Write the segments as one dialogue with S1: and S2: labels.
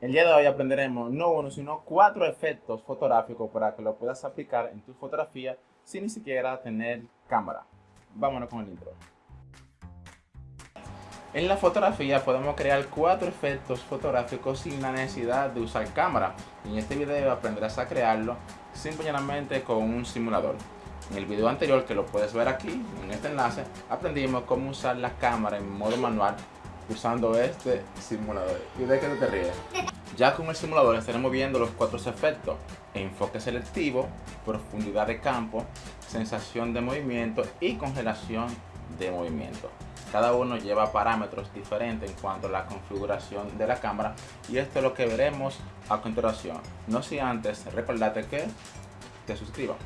S1: El día de hoy aprenderemos no uno, sino cuatro efectos fotográficos para que lo puedas aplicar en tu fotografía sin ni siquiera tener cámara. Vámonos con el intro. En la fotografía podemos crear cuatro efectos fotográficos sin la necesidad de usar cámara. En este video aprenderás a crearlo simplemente con un simulador. En el video anterior, que lo puedes ver aquí, en este enlace, aprendimos cómo usar la cámara en modo manual usando este simulador. ¿Y de qué te ríes? Ya con el simulador estaremos viendo los cuatro efectos. Enfoque selectivo, profundidad de campo, sensación de movimiento y congelación de movimiento. Cada uno lleva parámetros diferentes en cuanto a la configuración de la cámara y esto es lo que veremos a continuación. No si antes, recordate que te suscribas.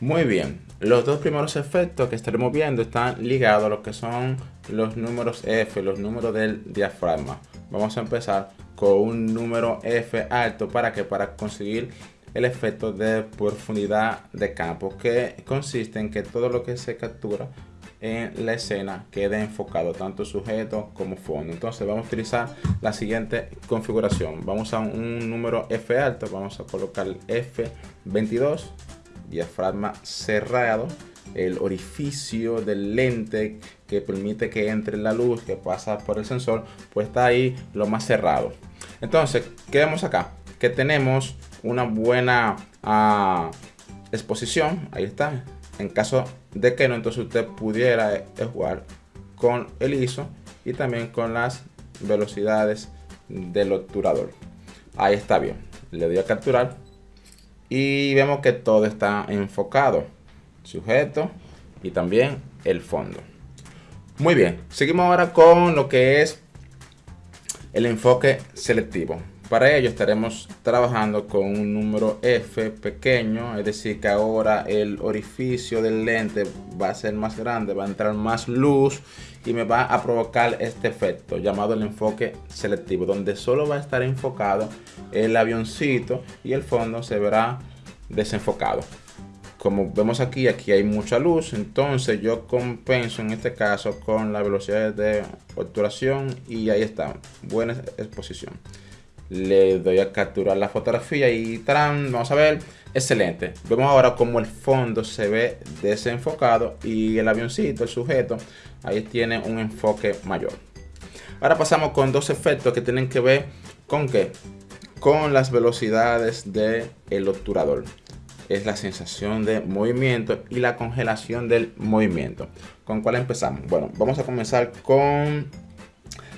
S1: Muy bien, los dos primeros efectos que estaremos viendo están ligados a lo que son los números F, los números del diafragma. Vamos a empezar con un número F alto. Para que para conseguir el efecto de profundidad de campo que consiste en que todo lo que se captura en la escena quede enfocado tanto sujeto como fondo. Entonces vamos a utilizar la siguiente configuración. Vamos a un número F alto. Vamos a colocar F22 diafragma cerrado, el orificio del lente que permite que entre la luz que pasa por el sensor, pues está ahí lo más cerrado. Entonces, ¿qué vemos acá? Que tenemos una buena ah, exposición, ahí está. En caso de que no, entonces usted pudiera eh, jugar con el ISO y también con las velocidades del obturador. Ahí está bien. Le doy a capturar y vemos que todo está enfocado sujeto y también el fondo. Muy bien seguimos ahora con lo que es el enfoque selectivo. Para ello estaremos trabajando con un número F pequeño, es decir que ahora el orificio del lente va a ser más grande, va a entrar más luz y me va a provocar este efecto llamado el enfoque selectivo, donde solo va a estar enfocado el avioncito y el fondo se verá desenfocado. Como vemos aquí, aquí hay mucha luz, entonces yo compenso en este caso con la velocidad de obturación y ahí está, buena exposición le doy a capturar la fotografía y ¡tarán! vamos a ver, excelente. Vemos ahora como el fondo se ve desenfocado y el avioncito, el sujeto, ahí tiene un enfoque mayor. Ahora pasamos con dos efectos que tienen que ver con qué? Con las velocidades del el obturador. Es la sensación de movimiento y la congelación del movimiento. ¿Con cuál empezamos? Bueno, vamos a comenzar con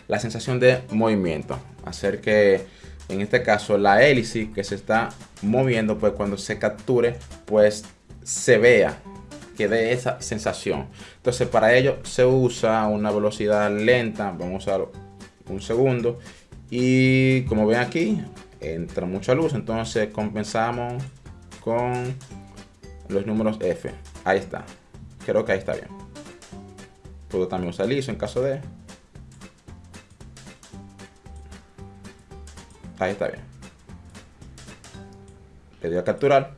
S1: la sensación de movimiento. Hacer que en este caso la hélice que se está moviendo, pues cuando se capture, pues se vea que dé esa sensación. Entonces para ello se usa una velocidad lenta, vamos a usar un segundo. Y como ven aquí, entra mucha luz, entonces compensamos con los números F. Ahí está. Creo que ahí está bien. Puedo también usar liso en caso de... Ahí está bien. Le doy a capturar.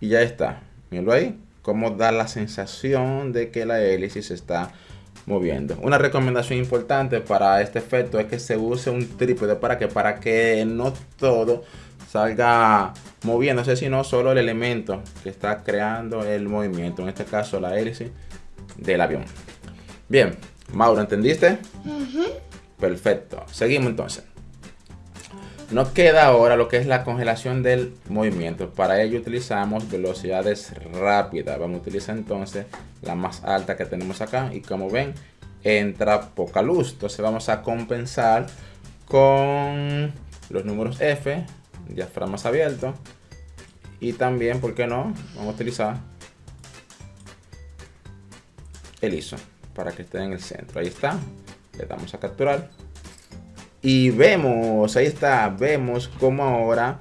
S1: Y ya está. Mírenlo ahí. Cómo da la sensación de que la hélice se está moviendo. Una recomendación importante para este efecto es que se use un trípode para que para que no todo salga moviéndose, sino solo el elemento que está creando el movimiento. En este caso la hélice del avión. Bien, Mauro, ¿entendiste? Perfecto. Seguimos entonces. Nos queda ahora lo que es la congelación del movimiento. Para ello utilizamos velocidades rápidas. Vamos a utilizar entonces la más alta que tenemos acá. Y como ven, entra poca luz. Entonces vamos a compensar con los números F, diafragmas abiertos. Y también, ¿por qué no? Vamos a utilizar el ISO para que esté en el centro. Ahí está. Le damos a capturar. Y vemos, ahí está, vemos cómo ahora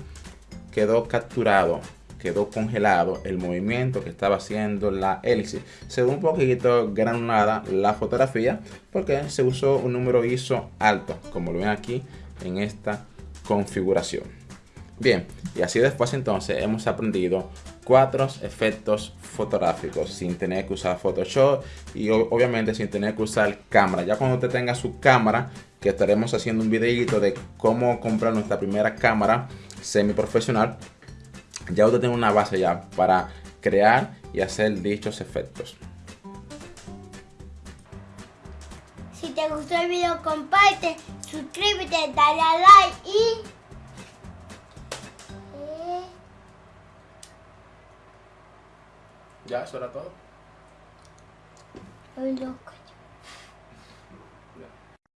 S1: quedó capturado, quedó congelado el movimiento que estaba haciendo la hélice. Se ve un poquito granulada la fotografía porque se usó un número ISO alto, como lo ven aquí en esta configuración. Bien, y así después entonces hemos aprendido cuatro efectos fotográficos sin tener que usar Photoshop y obviamente sin tener que usar cámara. Ya cuando usted tenga su cámara, que estaremos haciendo un videito de cómo comprar nuestra primera cámara semi profesional, ya usted tiene una base ya para crear y hacer dichos efectos.
S2: Si te gustó el video, comparte, suscríbete, dale a like y... Eh,
S1: Ya, eso era todo.
S2: Estoy loco.